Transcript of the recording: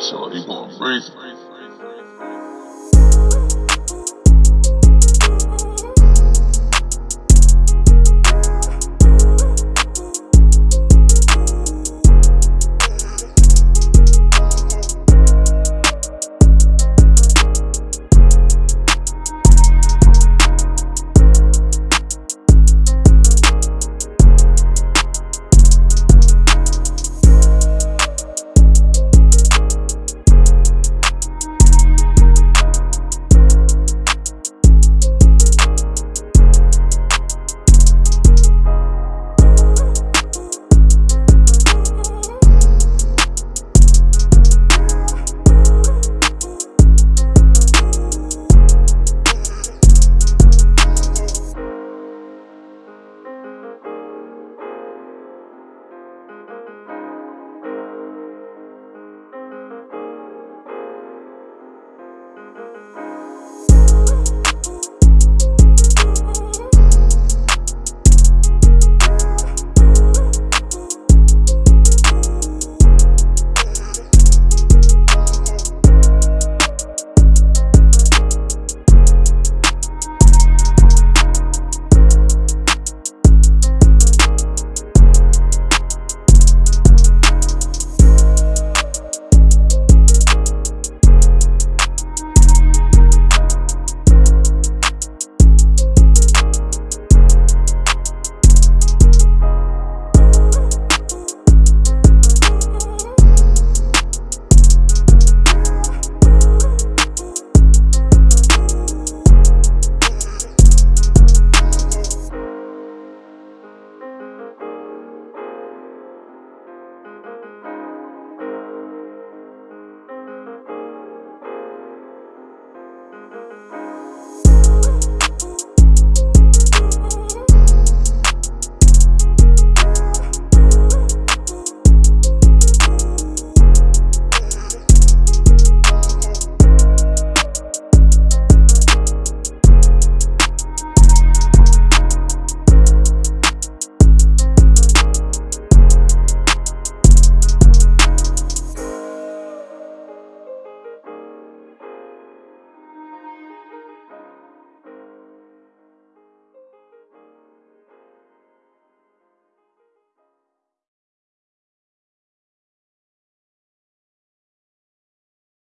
So you gonna breathe.